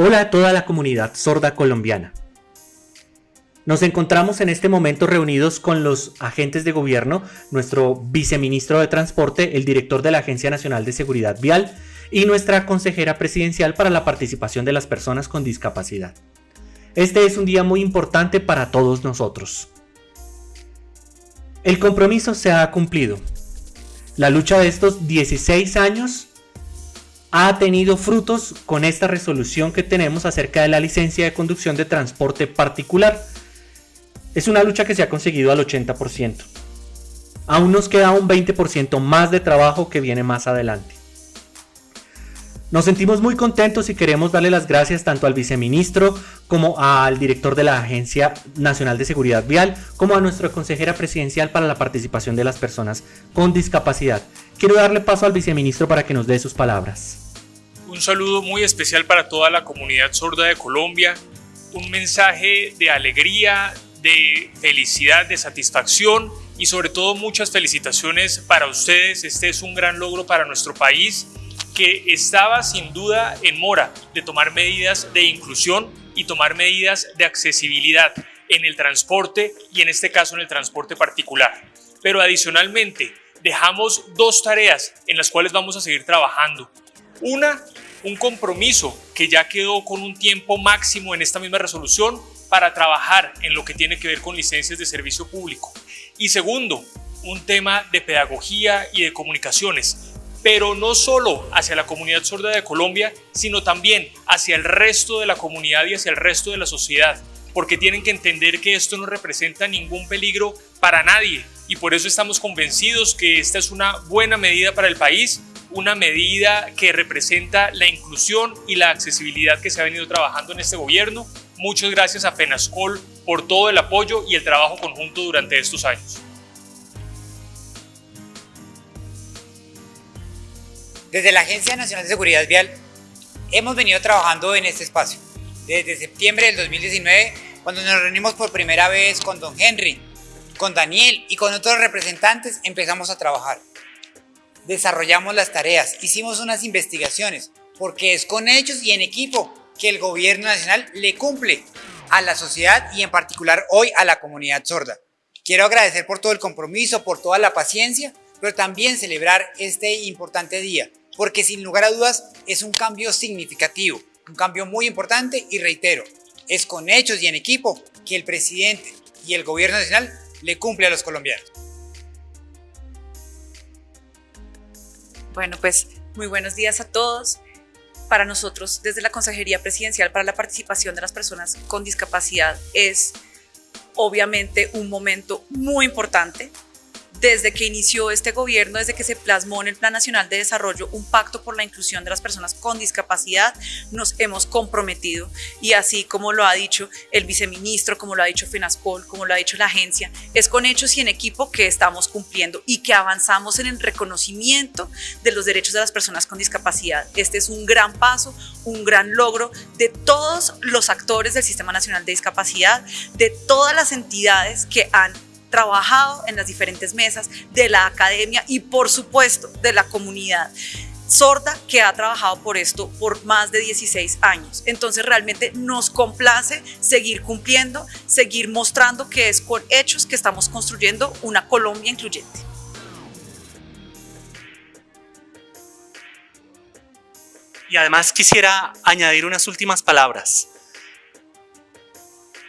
Hola a toda la comunidad sorda colombiana. Nos encontramos en este momento reunidos con los agentes de gobierno, nuestro viceministro de Transporte, el director de la Agencia Nacional de Seguridad Vial y nuestra consejera presidencial para la participación de las personas con discapacidad. Este es un día muy importante para todos nosotros. El compromiso se ha cumplido. La lucha de estos 16 años ha tenido frutos con esta resolución que tenemos acerca de la licencia de conducción de transporte particular. Es una lucha que se ha conseguido al 80%. Aún nos queda un 20% más de trabajo que viene más adelante. Nos sentimos muy contentos y queremos darle las gracias tanto al viceministro como al director de la Agencia Nacional de Seguridad Vial, como a nuestra consejera presidencial para la participación de las personas con discapacidad. Quiero darle paso al viceministro para que nos dé sus palabras. Un saludo muy especial para toda la comunidad sorda de Colombia, un mensaje de alegría, de felicidad, de satisfacción y sobre todo muchas felicitaciones para ustedes. Este es un gran logro para nuestro país que estaba sin duda en mora de tomar medidas de inclusión y tomar medidas de accesibilidad en el transporte y en este caso en el transporte particular. Pero adicionalmente dejamos dos tareas en las cuales vamos a seguir trabajando. Una, un compromiso que ya quedó con un tiempo máximo en esta misma resolución para trabajar en lo que tiene que ver con licencias de servicio público. Y segundo, un tema de pedagogía y de comunicaciones pero no solo hacia la comunidad sorda de Colombia, sino también hacia el resto de la comunidad y hacia el resto de la sociedad, porque tienen que entender que esto no representa ningún peligro para nadie y por eso estamos convencidos que esta es una buena medida para el país, una medida que representa la inclusión y la accesibilidad que se ha venido trabajando en este gobierno. Muchas gracias a FENASCOL por todo el apoyo y el trabajo conjunto durante estos años. Desde la Agencia Nacional de Seguridad Vial hemos venido trabajando en este espacio. Desde septiembre del 2019, cuando nos reunimos por primera vez con don Henry, con Daniel y con otros representantes, empezamos a trabajar. Desarrollamos las tareas, hicimos unas investigaciones, porque es con hechos y en equipo que el gobierno nacional le cumple a la sociedad y en particular hoy a la comunidad sorda. Quiero agradecer por todo el compromiso, por toda la paciencia, pero también celebrar este importante día, porque sin lugar a dudas es un cambio significativo, un cambio muy importante y reitero, es con hechos y en equipo que el presidente y el gobierno nacional le cumple a los colombianos. Bueno, pues muy buenos días a todos. Para nosotros, desde la Consejería Presidencial para la Participación de las Personas con Discapacidad, es obviamente un momento muy importante desde que inició este gobierno, desde que se plasmó en el Plan Nacional de Desarrollo un pacto por la inclusión de las personas con discapacidad, nos hemos comprometido y así como lo ha dicho el viceministro, como lo ha dicho FENASCOL, como lo ha dicho la agencia, es con hechos y en equipo que estamos cumpliendo y que avanzamos en el reconocimiento de los derechos de las personas con discapacidad. Este es un gran paso, un gran logro de todos los actores del Sistema Nacional de Discapacidad, de todas las entidades que han trabajado en las diferentes mesas de la academia y por supuesto de la comunidad sorda que ha trabajado por esto por más de 16 años. Entonces realmente nos complace seguir cumpliendo, seguir mostrando que es con hechos que estamos construyendo una Colombia incluyente. Y además quisiera añadir unas últimas palabras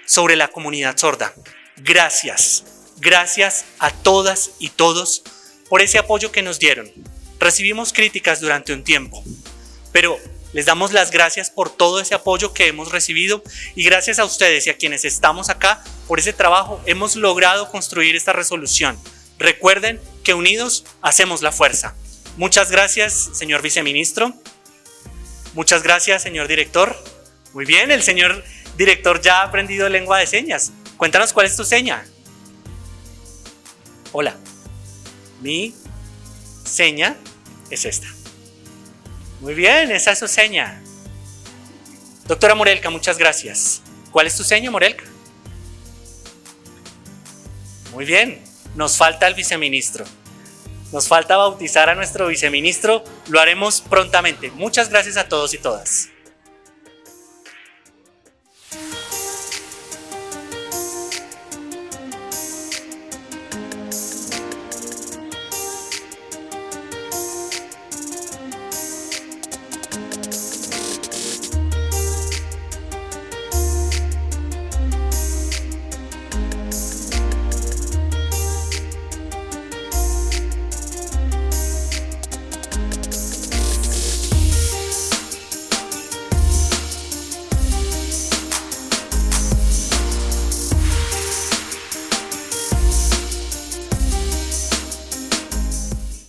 sobre la comunidad sorda. Gracias Gracias a todas y todos por ese apoyo que nos dieron. Recibimos críticas durante un tiempo, pero les damos las gracias por todo ese apoyo que hemos recibido y gracias a ustedes y a quienes estamos acá por ese trabajo hemos logrado construir esta resolución. Recuerden que unidos hacemos la fuerza. Muchas gracias, señor viceministro. Muchas gracias, señor director. Muy bien, el señor director ya ha aprendido lengua de señas. Cuéntanos cuál es tu seña. Hola, mi seña es esta. Muy bien, esa es su seña. Doctora Morelka, muchas gracias. ¿Cuál es tu seña, Morelka? Muy bien, nos falta el viceministro. Nos falta bautizar a nuestro viceministro, lo haremos prontamente. Muchas gracias a todos y todas.